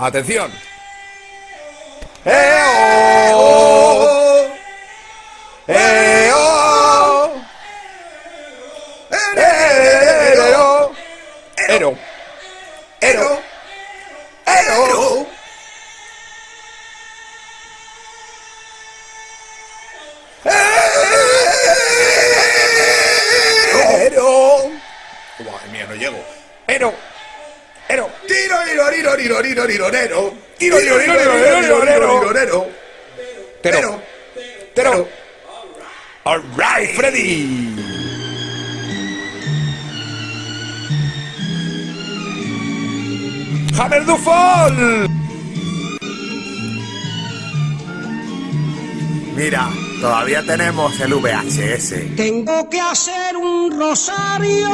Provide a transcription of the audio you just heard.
Atención. ¡Eh, oh! ¡Eh, oh! ¡Ero! ¡Ero! ¡Ero! ¡Ero! ¡Ero! Madre mía, no llego. ¡Ero! ¡Ero! Tiro, tiro, tiro, tiro, tiro, tiro. Tiro, tiro, tiro, tiro, tiro, tiro, tiro, nero. ¡Tero! ¡Tero! All right, Freddy. Hammer du Fall. Mira, todavía tenemos el VHS. Tengo que hacer un rosario